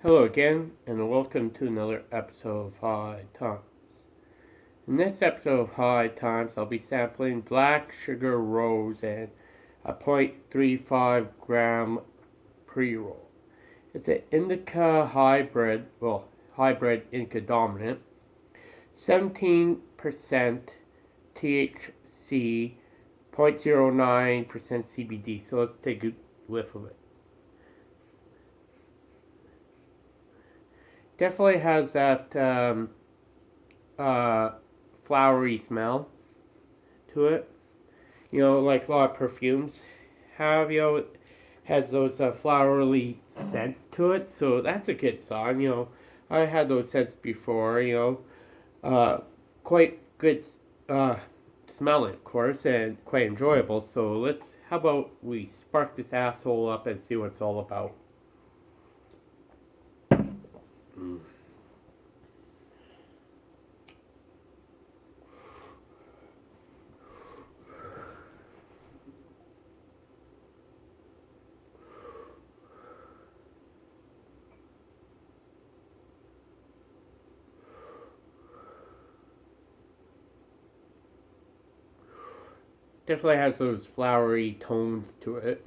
Hello again, and welcome to another episode of High Times. In this episode of High Times, I'll be sampling Black Sugar Rose and a 0.35 gram pre-roll. It's an indica hybrid, well, hybrid indica dominant, 17% THC, 0.09% CBD. So let's take a whiff of it. Definitely has that um, uh, flowery smell to it. You know, like a lot of perfumes have, you know, has those uh, flowery scents to it. So that's a good sign, you know. I had those scents before, you know. Uh, quite good uh, smelling, of course, and quite enjoyable. So let's, how about we spark this asshole up and see what it's all about. Definitely has those flowery tones to it.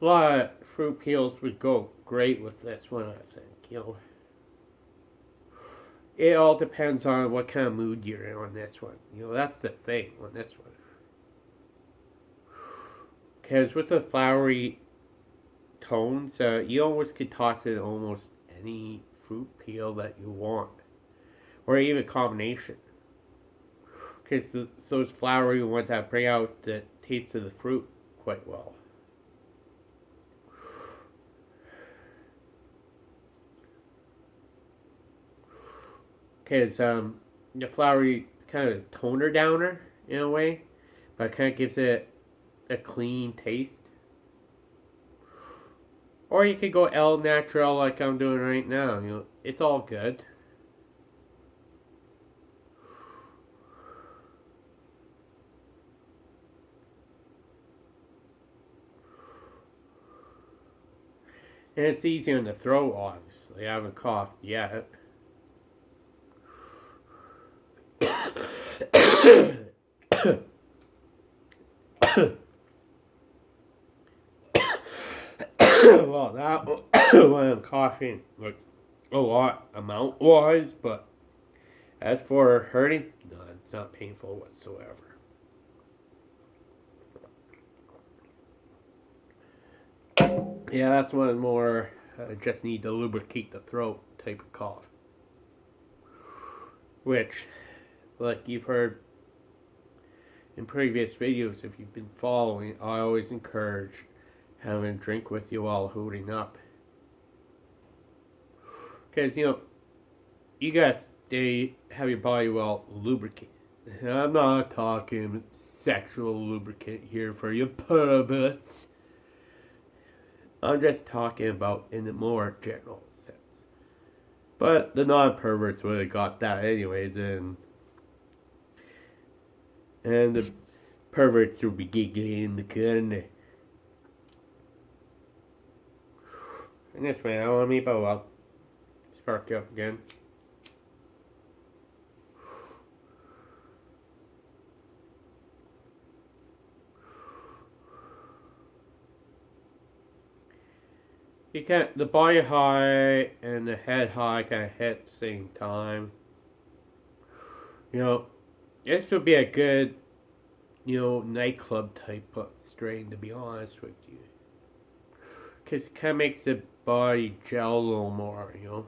A lot of fruit peels would go great with this one, I think, you know. It all depends on what kind of mood you're in on this one. You know, that's the thing on this one. Because with the flowery tones, uh, you almost could toss in almost any fruit peel that you want. Or even combination. Because those flowery ones that bring out the taste of the fruit quite well. Because um, the flowery kind of toner downer in a way, but kind of gives it a clean taste. Or you could go El Natural like I'm doing right now. You know, it's all good. And it's easy on the throat, obviously. I haven't coughed yet. well, that I'm coughing, like a lot amount wise, but as for hurting, no, it's not painful whatsoever. Yeah, that's one more. I just need to lubricate the throat type of cough. Which, like you've heard in previous videos, if you've been following, I always encourage having a drink with you while holding up. Because, you know, you gotta stay, have your body well lubricated. I'm not talking sexual lubricant here for you perverts. I'm just talking about in a more general sense. But the non-perverts would have got that anyways, and and the perverts will be giggling in the corner. And this way, I want me bow up. Spark you up again. You can the body high and the head high kind of hit at the same time. You know, this would be a good, you know, nightclub type of strain to be honest with you. Because it kind of makes the body gel a little more, you know.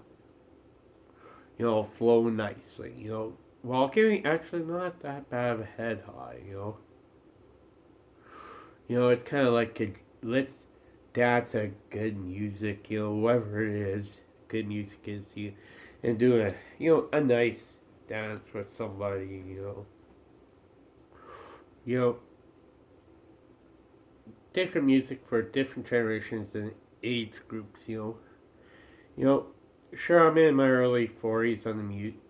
You know, flow nicely, you know. While giving actually not that bad of a head high, you know. You know, it's kind of like a, let's dance a good music, you know, whatever it is, good music is, you, and do a, you know, a nice dance with somebody, you know. You know, different music for different generations and age groups, you know. You know, sure I'm in my early 40s on the mute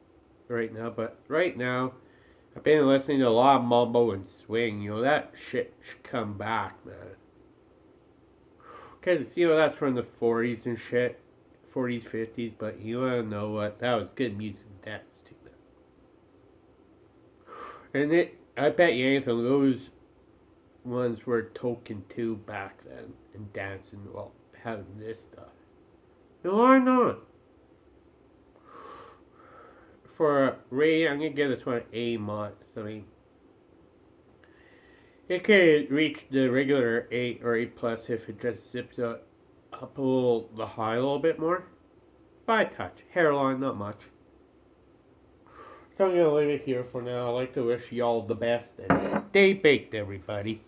right now, but right now, I've been listening to a lot of mumble and swing. You know that shit should come back, man. Cause you know that's from the 40s and shit, 40s, 50s. But you wanna know what? That was good music to dance to. And it, I bet you anything, those ones were token too back then and dancing while having this stuff. No, why not? For a rating, I'm gonna give this one A minus. I mean, it could reach the regular 8 or 8 plus if it just zips up, up a little, the high a little bit more. By touch. Hairline, not much. So I'm gonna leave it here for now. I'd like to wish y'all the best and stay baked, everybody.